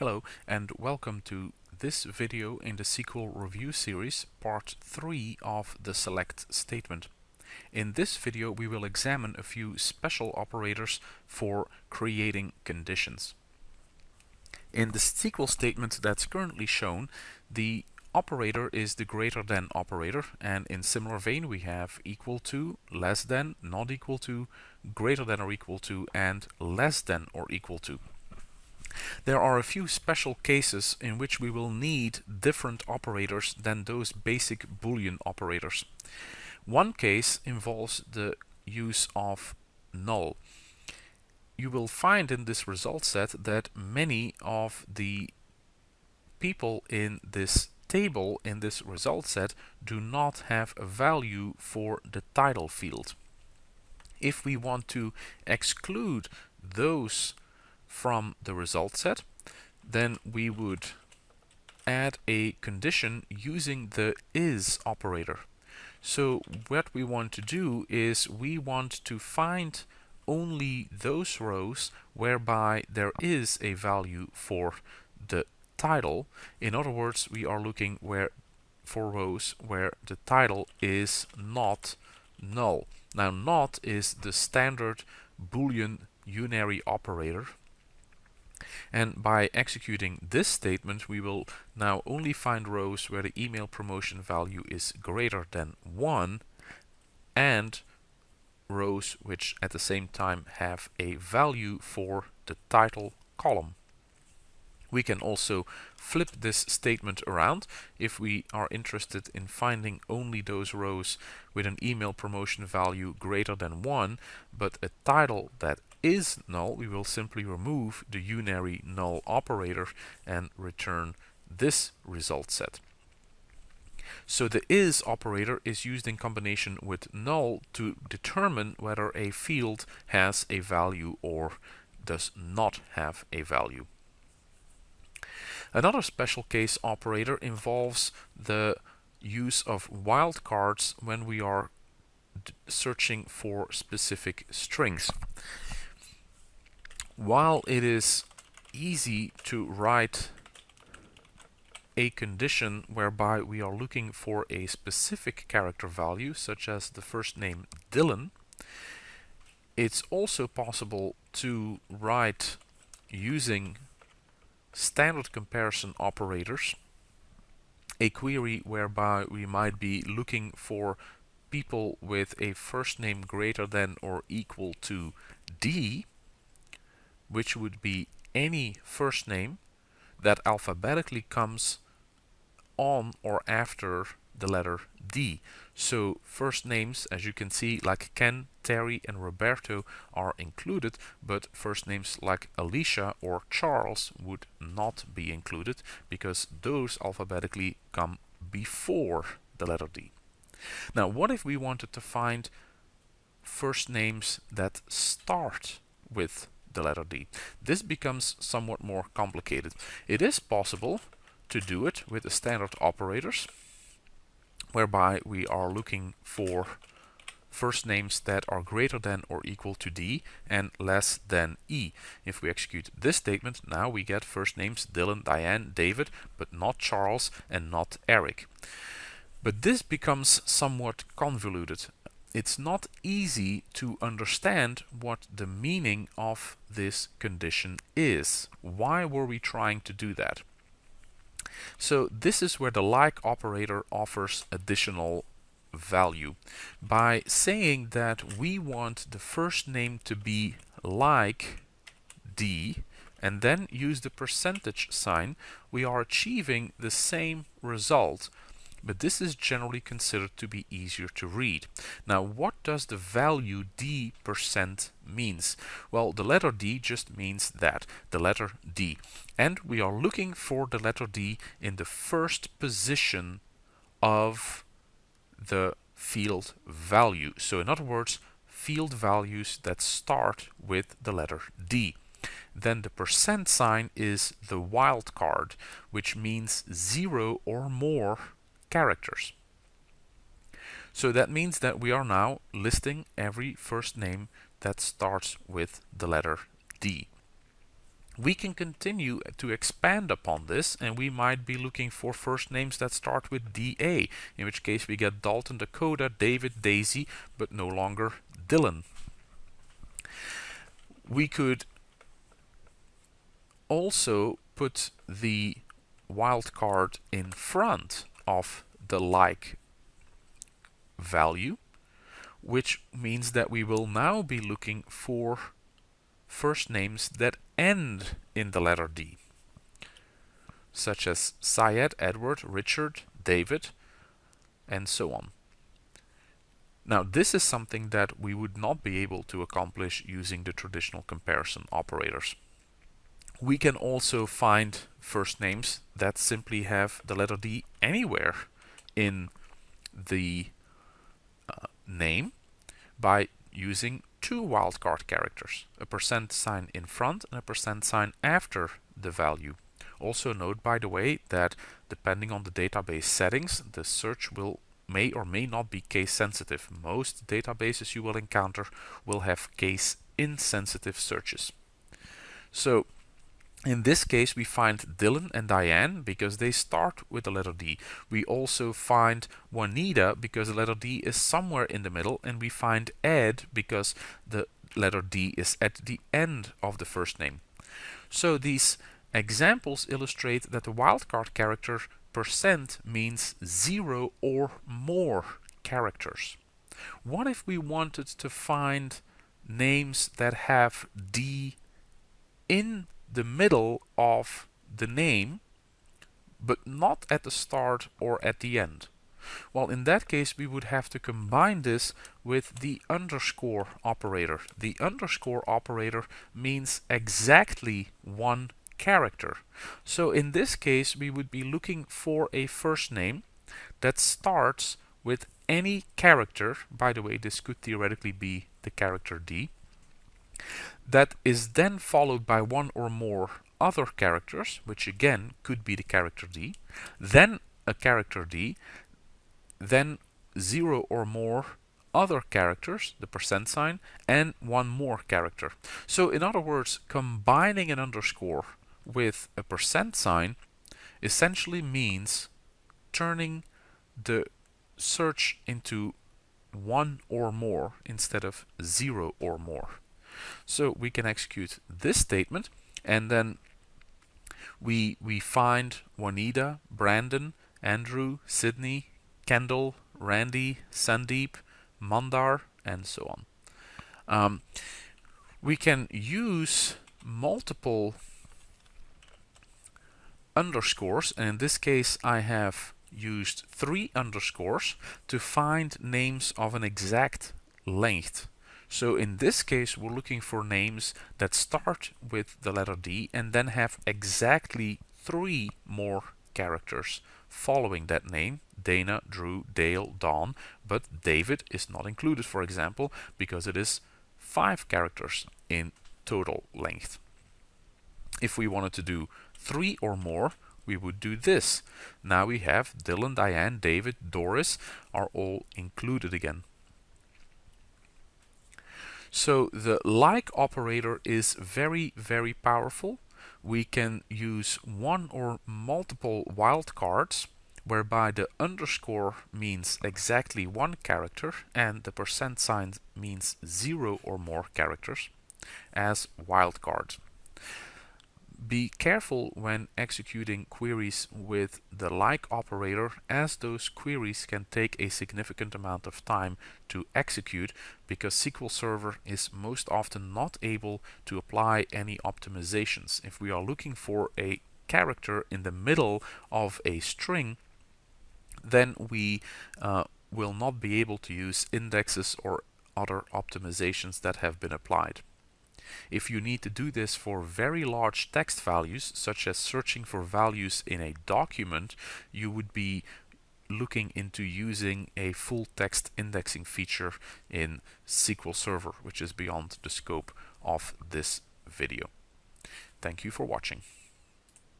Hello and welcome to this video in the SQL review series part 3 of the select statement. In this video we will examine a few special operators for creating conditions. In the SQL statement that's currently shown the operator is the greater than operator and in similar vein we have equal to, less than, not equal to, greater than or equal to and less than or equal to. There are a few special cases in which we will need different operators than those basic Boolean operators. One case involves the use of null. You will find in this result set that many of the people in this table in this result set do not have a value for the title field. If we want to exclude those from the result set, then we would add a condition using the is operator. So what we want to do is we want to find only those rows whereby there is a value for the title. In other words, we are looking where for rows where the title is not null. Now not is the standard boolean unary operator and by executing this statement, we will now only find rows where the email promotion value is greater than 1 and rows which at the same time have a value for the title column. We can also flip this statement around if we are interested in finding only those rows with an email promotion value greater than 1 but a title that is null, we will simply remove the unary null operator and return this result set. So the is operator is used in combination with null to determine whether a field has a value or does not have a value. Another special case operator involves the use of wildcards when we are searching for specific strings while it is easy to write a condition whereby we are looking for a specific character value, such as the first name Dylan, it's also possible to write using standard comparison operators a query whereby we might be looking for people with a first name greater than or equal to D which would be any first name that alphabetically comes on or after the letter D. So first names, as you can see, like Ken, Terry and Roberto are included, but first names like Alicia or Charles would not be included because those alphabetically come before the letter D. Now, what if we wanted to find first names that start with the letter D. This becomes somewhat more complicated. It is possible to do it with the standard operators, whereby we are looking for first names that are greater than or equal to D and less than E. If we execute this statement, now we get first names Dylan, Diane, David, but not Charles and not Eric. But this becomes somewhat convoluted it's not easy to understand what the meaning of this condition is. Why were we trying to do that? So this is where the like operator offers additional value. By saying that we want the first name to be like D and then use the percentage sign, we are achieving the same result but this is generally considered to be easier to read. Now what does the value d percent means? Well the letter d just means that, the letter d. And we are looking for the letter d in the first position of the field value. So in other words, field values that start with the letter D. Then the percent sign is the wildcard, which means zero or more characters. So that means that we are now listing every first name that starts with the letter D. we can continue to expand upon this and we might be looking for first names that start with DA, in which case we get Dalton, Dakota, David, Daisy, but no longer Dylan. We could also put the wildcard in front of the like value, which means that we will now be looking for first names that end in the letter D, such as Syed, Edward, Richard, David, and so on. Now this is something that we would not be able to accomplish using the traditional comparison operators. We can also find first names that simply have the letter D anywhere in the uh, name by using two wildcard characters, a percent sign in front and a percent sign after the value. Also note, by the way, that depending on the database settings, the search will may or may not be case sensitive. Most databases you will encounter will have case insensitive searches. So in this case, we find Dylan and Diane because they start with the letter D. We also find Juanita because the letter D is somewhere in the middle. And we find Ed because the letter D is at the end of the first name. So these examples illustrate that the wildcard character percent means zero or more characters. What if we wanted to find names that have D in the middle of the name, but not at the start or at the end. Well, in that case, we would have to combine this with the underscore operator. The underscore operator means exactly one character. So in this case, we would be looking for a first name that starts with any character. By the way, this could theoretically be the character D that is then followed by one or more other characters, which again could be the character D, then a character D, then zero or more other characters, the percent sign, and one more character. So in other words, combining an underscore with a percent sign essentially means turning the search into one or more instead of zero or more. So we can execute this statement and then we, we find Juanita, Brandon, Andrew, Sydney, Kendall, Randy, Sandeep, Mandar, and so on. Um, we can use multiple underscores, and in this case I have used three underscores to find names of an exact length. So in this case, we're looking for names that start with the letter D and then have exactly three more characters following that name. Dana, Drew, Dale, Don, but David is not included, for example, because it is five characters in total length. If we wanted to do three or more, we would do this. Now we have Dylan, Diane, David, Doris are all included again. So the like operator is very, very powerful. We can use one or multiple wildcards whereby the underscore means exactly one character and the percent sign means zero or more characters as wildcards be careful when executing queries with the like operator as those queries can take a significant amount of time to execute because SQL Server is most often not able to apply any optimizations. If we are looking for a character in the middle of a string then we uh, will not be able to use indexes or other optimizations that have been applied. If you need to do this for very large text values, such as searching for values in a document, you would be looking into using a full text indexing feature in SQL Server, which is beyond the scope of this video. Thank you for watching.